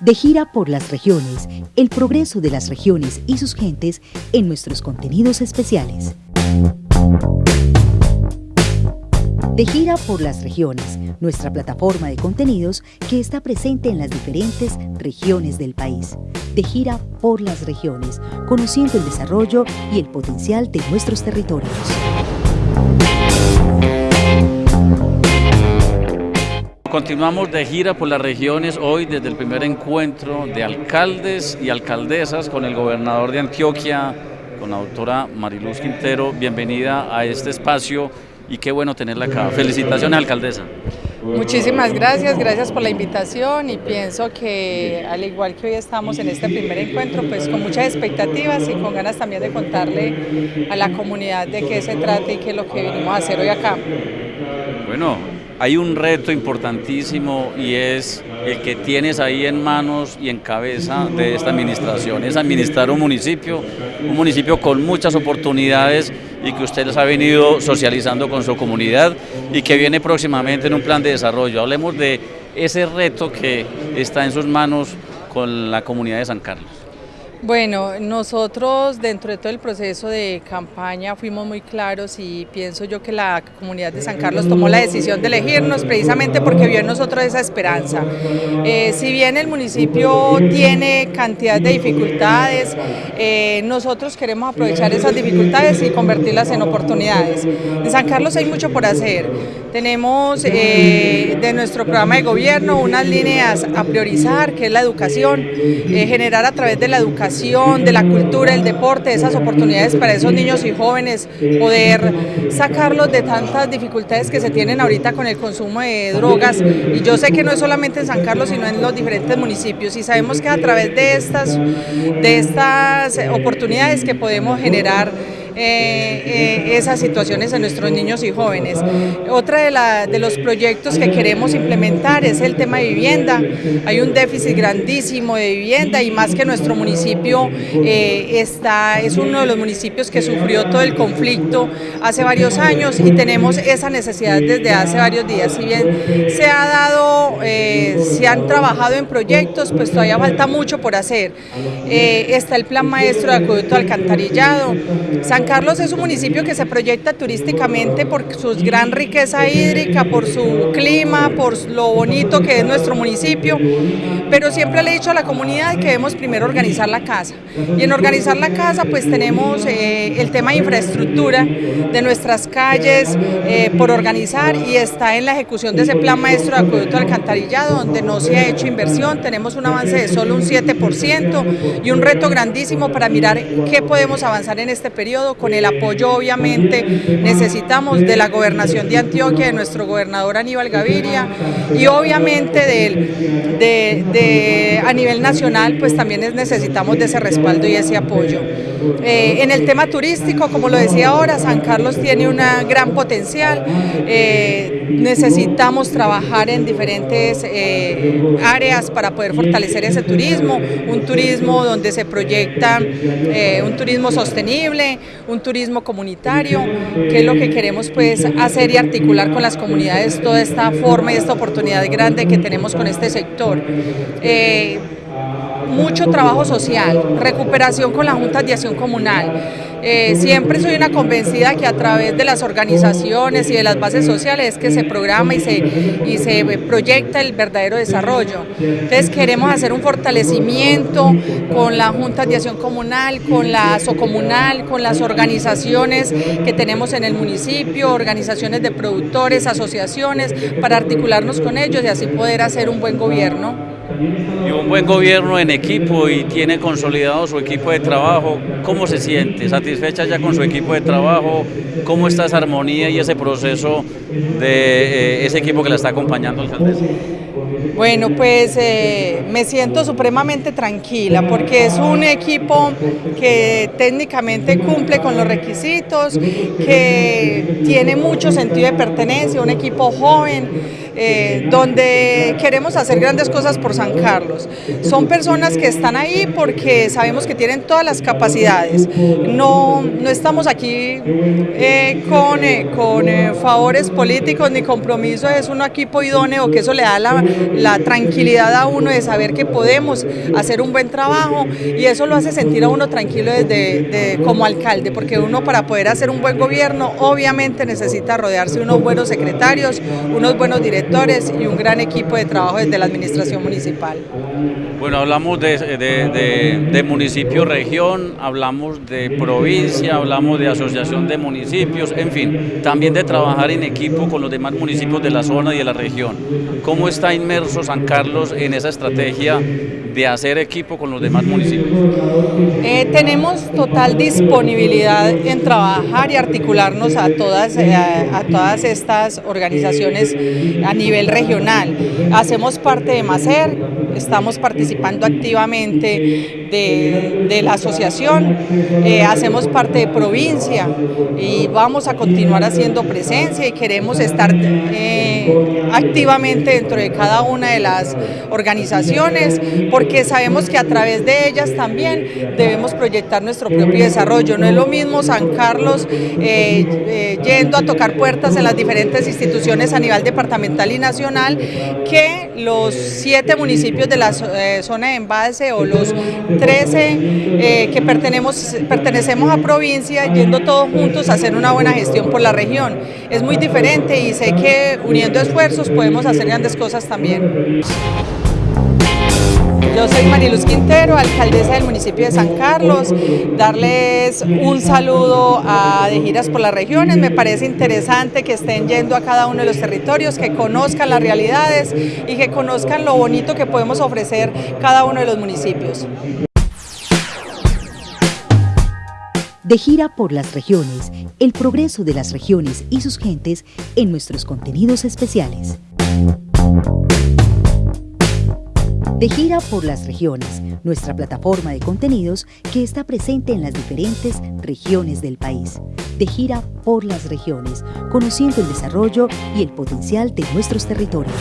De gira por las regiones, el progreso de las regiones y sus gentes en nuestros contenidos especiales. De gira por las regiones, nuestra plataforma de contenidos que está presente en las diferentes regiones del país. De gira por las regiones, conociendo el desarrollo y el potencial de nuestros territorios. Continuamos de gira por las regiones hoy desde el primer encuentro de alcaldes y alcaldesas con el gobernador de Antioquia, con la doctora Mariluz Quintero. Bienvenida a este espacio y qué bueno tenerla acá. Felicitaciones, alcaldesa. Muchísimas gracias, gracias por la invitación y pienso que al igual que hoy estamos en este primer encuentro, pues con muchas expectativas y con ganas también de contarle a la comunidad de qué se trata y qué es lo que venimos a hacer hoy acá. Bueno, hay un reto importantísimo y es el que tienes ahí en manos y en cabeza de esta administración, es administrar un municipio, un municipio con muchas oportunidades y que usted les ha venido socializando con su comunidad y que viene próximamente en un plan de desarrollo. Hablemos de ese reto que está en sus manos con la comunidad de San Carlos. Bueno, nosotros dentro de todo el proceso de campaña fuimos muy claros y pienso yo que la comunidad de San Carlos tomó la decisión de elegirnos precisamente porque vio en nosotros esa esperanza. Eh, si bien el municipio tiene cantidad de dificultades, eh, nosotros queremos aprovechar esas dificultades y convertirlas en oportunidades. En San Carlos hay mucho por hacer. Tenemos eh, de nuestro programa de gobierno unas líneas a priorizar, que es la educación, generar a través de la educación de la cultura, el deporte, esas oportunidades para esos niños y jóvenes, poder sacarlos de tantas dificultades que se tienen ahorita con el consumo de drogas. Y yo sé que no es solamente en San Carlos, sino en los diferentes municipios. Y sabemos que a través de estas, de estas oportunidades que podemos generar eh, eh, esas situaciones en nuestros niños y jóvenes. Otra de, de, los proyectos que queremos implementar es el tema de vivienda. Hay un déficit grandísimo de vivienda y más que nuestro municipio eh, está, es uno de los municipios que sufrió todo el conflicto hace varios años y tenemos esa necesidad desde hace varios días. Si bien se ha dado, se han trabajado en proyectos, pues todavía falta mucho por hacer. está el plan maestro de acueducto alcantarillado, San Carlos es un municipio que se proyecta turísticamente por su gran riqueza hídrica, por su clima, por lo bonito que es nuestro municipio, pero siempre le he dicho a la comunidad que debemos primero organizar la casa. Y en organizar la casa pues tenemos eh, el tema de infraestructura de nuestras calles eh, por organizar y está en la ejecución de ese plan maestro de acueducto alcantarillado donde no se ha hecho inversión, tenemos un avance de solo un 7% y un reto grandísimo para mirar qué podemos avanzar en este periodo con el apoyo obviamente necesitamos de la gobernación de Antioquia, de nuestro gobernador Aníbal Gaviria y obviamente de, a nivel nacional pues también necesitamos de ese respaldo y ese apoyo. Eh, en el tema turístico, como lo decía ahora, San Carlos tiene un gran potencial, eh, necesitamos trabajar en diferentes eh, áreas para poder fortalecer ese turismo, un turismo donde se proyecta un turismo sostenible, un turismo comunitario, que es lo que queremos pues hacer y articular con las comunidades toda esta forma y esta oportunidad grande que tenemos con este sector mucho trabajo social, recuperación con la Junta de Acción Comunal. Eh, siempre soy una convencida que a través de las organizaciones y de las bases sociales es que se programa y se, y se proyecta el verdadero desarrollo. Entonces queremos hacer un fortalecimiento con la Junta de Acción Comunal, con la Socomunal, con las organizaciones que tenemos en el municipio, organizaciones de productores, asociaciones, para articularnos con ellos y así poder hacer un buen gobierno y un buen gobierno en equipo y tiene consolidado su equipo de trabajo, ¿cómo se siente? ¿Satisfecha ya con su equipo de trabajo? ¿Cómo está esa armonía y ese proceso de eh, ese equipo que la está acompañando, alcaldesa? Bueno, pues eh, me siento supremamente tranquila porque es un equipo que técnicamente cumple con los requisitos, que tiene mucho sentido de pertenencia, un equipo joven, eh, donde queremos hacer grandes cosas por San Carlos. Son personas que están ahí porque sabemos que tienen todas las capacidades. No, no estamos aquí eh, con, con favores políticos ni compromisos, es un equipo idóneo que eso le da la la tranquilidad a uno de saber que podemos hacer un buen trabajo y eso lo hace sentir a uno tranquilo desde como alcalde, porque uno para poder hacer un buen gobierno obviamente necesita rodearse de unos buenos secretarios, unos buenos directores y un gran equipo de trabajo desde la administración municipal. Bueno, hablamos de, de municipio-región, hablamos de provincia, hablamos de asociación de municipios, en fin, también de trabajar en equipo con los demás municipios de la zona y de la región. ¿Cómo está inmerso San Carlos en esa estrategia de hacer equipo con los demás municipios? Eh, tenemos total disponibilidad en trabajar y articularnos a todas, eh, a, todas estas organizaciones a nivel regional. Hacemos parte de MACER, estamos participando activamente de, la asociación, eh, hacemos parte de provincia y vamos a continuar haciendo presencia y queremos estar activamente dentro de cada una de las organizaciones porque sabemos que a través de ellas también debemos proyectar nuestro propio desarrollo. No es lo mismo San Carlos eh, eh, yendo a tocar puertas en las diferentes instituciones a nivel departamental y nacional que los siete municipios de la eh, zona de embalse o los 13 que pertenecemos, pertenecemos a provincia yendo todos juntos a hacer una buena gestión por la región. Es muy diferente y sé que uniendo esfuerzos podemos hacer grandes cosas también. Yo soy Mariluz Quintero, alcaldesa del municipio de San Carlos. Darles un saludo a De Giras por las Regiones. Me parece interesante que estén yendo a cada uno de los territorios, que conozcan las realidades y que conozcan lo bonito que podemos ofrecer cada uno de los municipios. De gira por las regiones, el progreso de las regiones y sus gentes en nuestros contenidos especiales. De gira por las regiones, nuestra plataforma de contenidos que está presente en las diferentes regiones del país. De gira por las regiones, conociendo el desarrollo y el potencial de nuestros territorios.